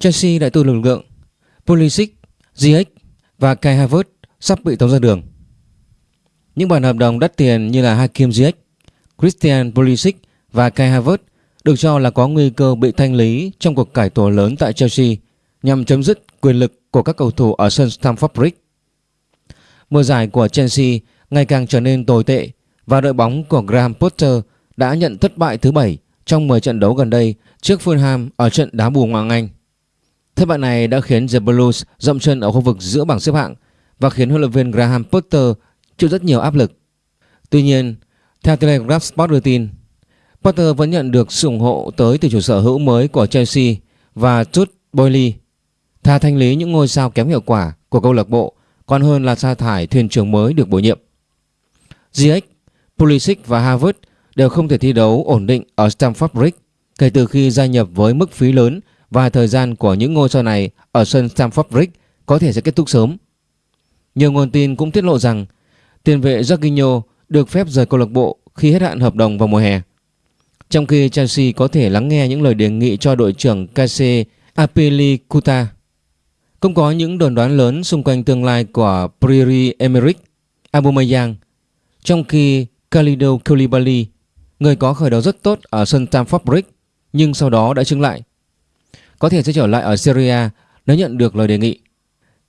Chelsea đại tu lực lượng, Pulisic, Ziyech và Kai Havertz sắp bị tống ra đường. Những bản hợp đồng đắt tiền như là Hakim Ziyech, Christian Pulisic và Kai Havertz được cho là có nguy cơ bị thanh lý trong cuộc cải tổ lớn tại Chelsea nhằm chấm dứt quyền lực của các cầu thủ ở sân Stamford Bridge. Mùa giải của Chelsea ngày càng trở nên tồi tệ và đội bóng của Graham Potter đã nhận thất bại thứ 7 trong 10 trận đấu gần đây trước Fulham ở trận đá bù ngoại Anh. Thất bại này đã khiến The Blues dậm chân ở khu vực giữa bảng xếp hạng và khiến huấn luyện viên Graham Potter chịu rất nhiều áp lực. Tuy nhiên, theo Telegraph Sport đưa tin, Potter vẫn nhận được sự ủng hộ tới từ chủ sở hữu mới của Chelsea và Jude Boyle. Thà thanh lý những ngôi sao kém hiệu quả của câu lạc bộ còn hơn là sa thải thuyền trưởng mới được bổ nhiệm. Ziyech, Pulisic và Havertz đều không thể thi đấu ổn định ở Stamford Bridge kể từ khi gia nhập với mức phí lớn và thời gian của những ngôi sao này ở sân Stamford Bridge có thể sẽ kết thúc sớm. Nhiều nguồn tin cũng tiết lộ rằng tiền vệ Jorginho được phép rời câu lạc bộ khi hết hạn hợp đồng vào mùa hè. Trong khi Chelsea có thể lắng nghe những lời đề nghị cho đội trưởng Kase Apelikuta. Cũng có những đồn đoán lớn xung quanh tương lai của Priri Emerick Aubameyang, trong khi Khalidou Koulibaly, người có khởi đầu rất tốt ở sân Stamford Bridge nhưng sau đó đã chứng lại. Có thể sẽ trở lại ở Syria nếu nhận được lời đề nghị.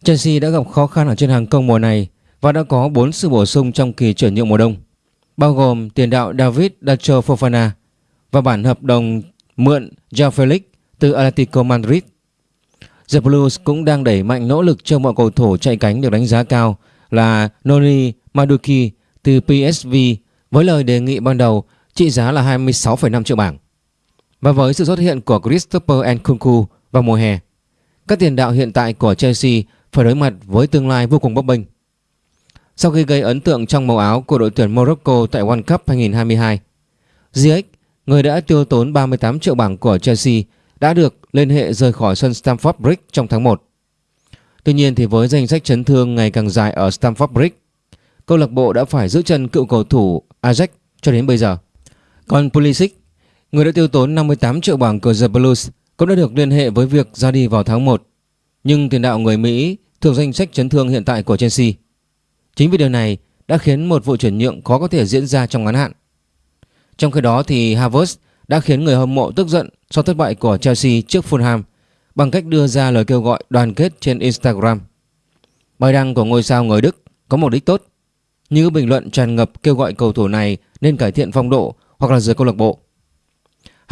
Chelsea đã gặp khó khăn ở trên hàng công mùa này và đã có 4 sự bổ sung trong kỳ chuyển nhượng mùa đông, bao gồm tiền đạo David Dacho Fofana và bản hợp đồng mượn Joao Felix từ Atletico Madrid. The Blues cũng đang đẩy mạnh nỗ lực cho mọi cầu thủ chạy cánh được đánh giá cao là Noni Maduki từ PSV với lời đề nghị ban đầu trị giá là 26,5 triệu bảng. Và với sự xuất hiện của Christopher Nkunku vào mùa hè, các tiền đạo hiện tại của Chelsea phải đối mặt với tương lai vô cùng bấp bênh. Sau khi gây ấn tượng trong màu áo của đội tuyển Morocco tại World Cup 2022, Ziyech, người đã tiêu tốn 38 triệu bảng của Chelsea, đã được liên hệ rời khỏi sân Stamford Bridge trong tháng 1. Tuy nhiên thì với danh sách chấn thương ngày càng dài ở Stamford Bridge, câu lạc bộ đã phải giữ chân cựu cầu thủ Ajax cho đến bây giờ. Còn Pulisic, người đã tiêu tốn 58 triệu bảng của The Blues, cũng đã được liên hệ với việc ra đi vào tháng 1. Nhưng tiền đạo người Mỹ thuộc danh sách chấn thương hiện tại của Chelsea. Chính vì điều này đã khiến một vụ chuyển nhượng khó có thể diễn ra trong ngắn hạn. Trong khi đó thì Havertz đã khiến người hâm mộ tức giận sau thất bại của Chelsea trước Fulham bằng cách đưa ra lời kêu gọi đoàn kết trên Instagram. Bài đăng của ngôi sao người Đức có mục đích tốt, như bình luận tràn ngập kêu gọi cầu thủ này nên cải thiện phong độ hoặc là rời câu lạc bộ.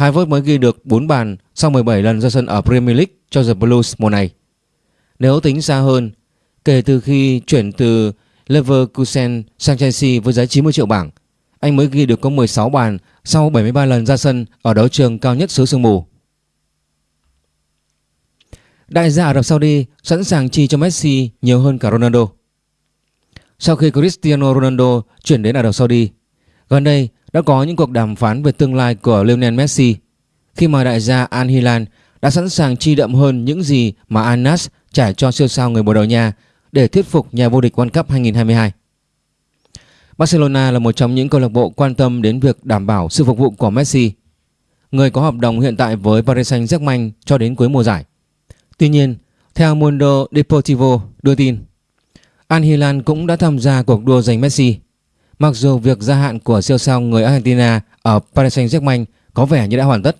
Havertz mới ghi được 4 bàn sau 17 lần ra sân ở Premier League cho The Blues mùa này. Nếu tính xa hơn, kể từ khi chuyển từ Leverkusen sang Chelsea với giá 90 triệu bảng, anh mới ghi được có 16 bàn sau 73 lần ra sân ở đấu trường cao nhất xứ sương mù. Đại gia Ả Rập Saudi sẵn sàng chi cho Messi nhiều hơn cả Ronaldo. Sau khi Cristiano Ronaldo chuyển đến Ả Rập Saudi, gần đây đã có những cuộc đàm phán về tương lai của Lionel Messi khi mà đại gia Al Hilal đã sẵn sàng chi đậm hơn những gì mà Al trả cho siêu sao người Bồ Đào Nha để thuyết phục nhà vô địch World Cup 2022. Barcelona là một trong những câu lạc bộ quan tâm đến việc đảm bảo sự phục vụ của Messi, người có hợp đồng hiện tại với Paris Saint-Germain cho đến cuối mùa giải. Tuy nhiên, theo Mundo Deportivo đưa tin, Al Hilal cũng đã tham gia cuộc đua giành Messi. Mặc dù việc gia hạn của siêu sao người Argentina ở Paris Saint-Germain có vẻ như đã hoàn tất.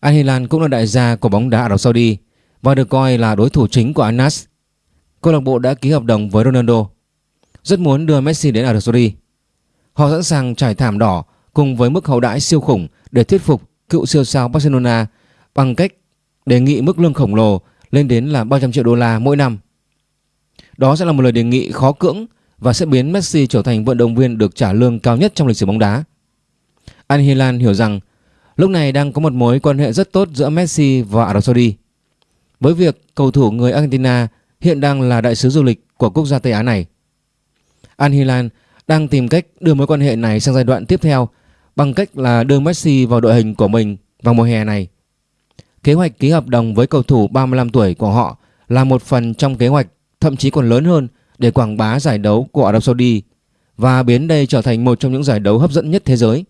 Al Hilal cũng là đại gia của bóng đá Ả Rập Saudi và được coi là đối thủ chính của Anas. Câu lạc bộ đã ký hợp đồng với Ronaldo, rất muốn đưa Messi đến Ả Rập Saudi. Họ sẵn sàng trải thảm đỏ cùng với mức hậu đãi siêu khủng để thuyết phục cựu siêu sao Barcelona bằng cách đề nghị mức lương khổng lồ lên đến là 300 triệu đô la mỗi năm. Đó sẽ là một lời đề nghị khó cưỡng và sẽ biến Messi trở thành vận động viên được trả lương cao nhất trong lịch sử bóng đá. Al Hilal hiểu rằng, lúc này đang có một mối quan hệ rất tốt giữa Messi và Ả Rập Saudi. Với việc cầu thủ người Argentina hiện đang là đại sứ du lịch của quốc gia Tây Á này. Al Hilal đang tìm cách đưa mối quan hệ này sang giai đoạn tiếp theo bằng cách là đưa Messi vào đội hình của mình vào mùa hè này. Kế hoạch ký hợp đồng với cầu thủ 35 tuổi của họ là một phần trong kế hoạch, thậm chí còn lớn hơn để quảng bá giải đấu của Ả Rập Saudi và biến đây trở thành một trong những giải đấu hấp dẫn nhất thế giới.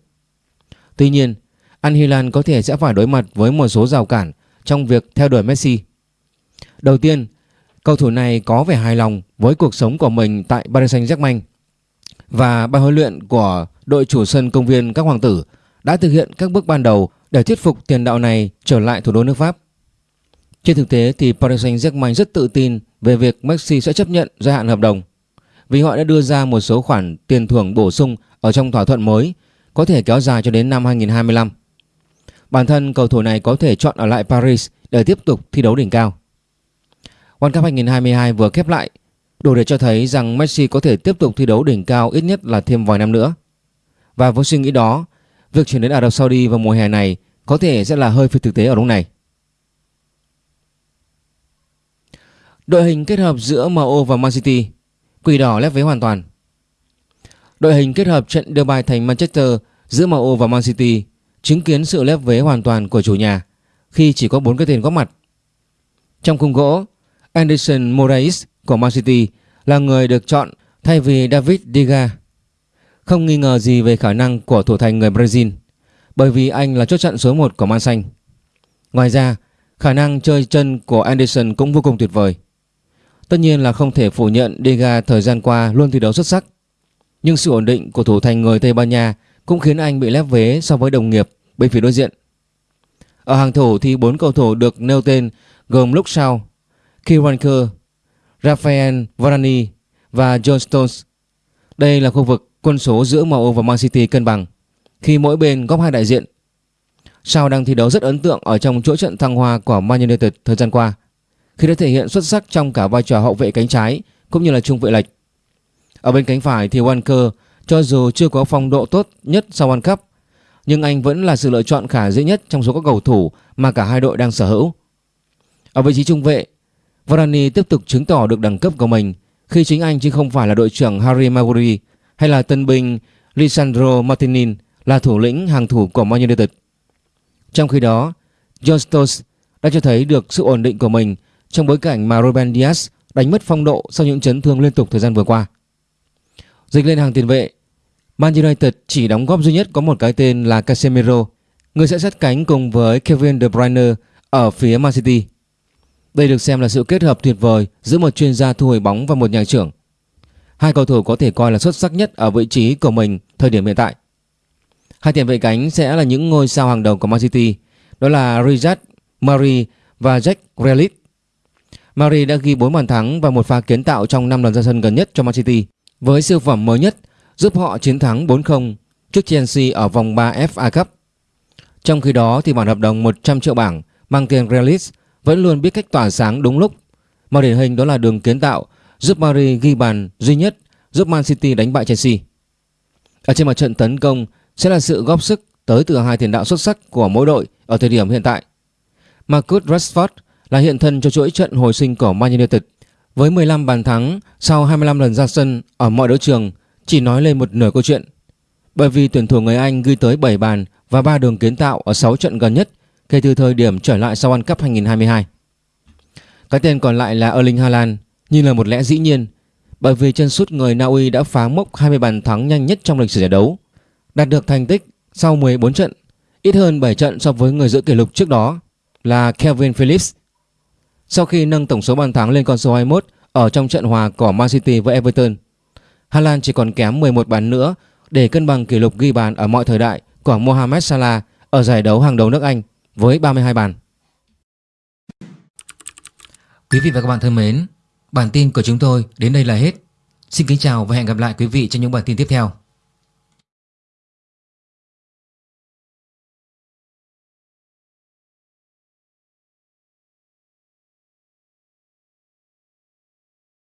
Tuy nhiên, Al Hilal có thể sẽ phải đối mặt với một số rào cản trong việc theo đuổi Messi. Đầu tiên, cầu thủ này có vẻ hài lòng với cuộc sống của mình tại Paris Saint-Germain và ban huấn luyện của đội chủ sân công viên các hoàng tử đã thực hiện các bước ban đầu để thuyết phục tiền đạo này trở lại thủ đô nước Pháp. Trên thực tế thì Paris Saint-Germain rất tự tin về việc Messi sẽ chấp nhận gia hạn hợp đồng vì họ đã đưa ra một số khoản tiền thưởng bổ sung ở trong thỏa thuận mới có thể kéo dài cho đến năm 2025. Bản thân cầu thủ này có thể chọn ở lại Paris để tiếp tục thi đấu đỉnh cao. World Cup 2022 vừa khép lại, đủ để cho thấy rằng Messi có thể tiếp tục thi đấu đỉnh cao ít nhất là thêm vài năm nữa. Và với suy nghĩ đó, việc chuyển đến Ả Rập Saudi vào mùa hè này có thể sẽ là hơi phi thực tế ở lúc này. Đội hình kết hợp giữa MU và Man City Quỷ đỏ lép vế hoàn toàn Đội hình kết hợp trận đưa bài thành Manchester giữa MU và Man City chứng kiến sự lép vế hoàn toàn của chủ nhà khi chỉ có 4 cái tên góp mặt. Trong khung gỗ, Anderson Moraes của Man City là người được chọn thay vì David Diga. Không nghi ngờ gì về khả năng của thủ thành người Brazil bởi vì anh là chốt chặn số 1 của Man Xanh. Ngoài ra, khả năng chơi chân của Anderson cũng vô cùng tuyệt vời. Tất nhiên là không thể phủ nhận Dega thời gian qua luôn thi đấu xuất sắc. Nhưng sự ổn định của thủ thành người Tây Ban Nha cũng khiến anh bị lép vế so với đồng nghiệp bên phía đối diện. Ở hàng thủ thì bốn cầu thủ được nêu tên gồm lúc sau Kieran Kerr, Rafael Varane và John Stones. Đây là khu vực quân số giữa MU và Man City cân bằng khi mỗi bên góp hai đại diện. Shaw đang thi đấu rất ấn tượng ở trong chuỗi trận thăng hoa của Man United thời gian qua khi đã thể hiện xuất sắc trong cả vai trò hậu vệ cánh trái cũng như là trung vệ lệch. Ở bên cánh phải thì Walker cho dù chưa có phong độ tốt nhất sau World Cup nhưng anh vẫn là sự lựa chọn khả dĩ nhất trong số các cầu thủ mà cả hai đội đang sở hữu. Ở vị trí trung vệ, Varane tiếp tục chứng tỏ được đẳng cấp của mình khi chính anh chứ không phải là đội trưởng Harry Maguire hay là tân binh Lisandro Martinez là thủ lĩnh hàng thủ của Man United. Trong khi đó, John Stones đã cho thấy được sự ổn định của mình trong bối cảnh mà Ruben Dias đánh mất phong độ sau những chấn thương liên tục thời gian vừa qua. Dịch lên hàng tiền vệ, Man United chỉ đóng góp duy nhất có một cái tên là Casemiro, người sẽ sát cánh cùng với Kevin De Bruyne ở phía Man City. Đây được xem là sự kết hợp tuyệt vời giữa một chuyên gia thu hồi bóng và một nhà trưởng. Hai cầu thủ có thể coi là xuất sắc nhất ở vị trí của mình thời điểm hiện tại. Hai tiền vệ cánh sẽ là những ngôi sao hàng đầu của Man City, đó là Riyad Mahrez và Jack Grealish. Mari đã ghi 4 bàn thắng và một pha kiến tạo trong 5 lần ra sân gần nhất cho Man City, với siêu phẩm mới nhất giúp họ chiến thắng 4-0 trước Chelsea ở vòng 3 FA Cup. Trong khi đó thì bản hợp đồng 100 triệu bảng mang tiền Realis vẫn luôn biết cách tỏa sáng đúng lúc. Một điển hình đó là đường kiến tạo giúp Mari ghi bàn duy nhất giúp Man City đánh bại Chelsea. Ở trên mặt trận tấn công sẽ là sự góp sức tới từ hai tiền đạo xuất sắc của mỗi đội ở thời điểm hiện tại. Marcus Rashford là hiện thân cho chuỗi trận hồi sinh của Man United với 15 bàn thắng sau 25 lần ra sân ở mọi đấu trường chỉ nói lên một nửa câu chuyện. Bởi vì tuyển thủ người Anh ghi tới 7 bàn và 3 đường kiến tạo ở 6 trận gần nhất kể từ thời điểm trở lại sau World Cup 2022. Cái tên còn lại là Erling Haaland như là một lẽ dĩ nhiên bởi vì chân sút người Na Uy đã phá mốc 20 bàn thắng nhanh nhất trong lịch sử giải đấu, đạt được thành tích sau 14 trận, ít hơn 7 trận so với người giữ kỷ lục trước đó là Kevin Phillips. Sau khi nâng tổng số bàn thắng lên con số 21 ở trong trận hòa của Man City với Everton, Haaland chỉ còn kém 11 bàn nữa để cân bằng kỷ lục ghi bàn ở mọi thời đại của Mohamed Salah ở giải đấu hàng đầu nước Anh với 32 bàn. Quý vị và các bạn thân mến, bản tin của chúng tôi đến đây là hết. Xin kính chào và hẹn gặp lại quý vị trong những bản tin tiếp theo.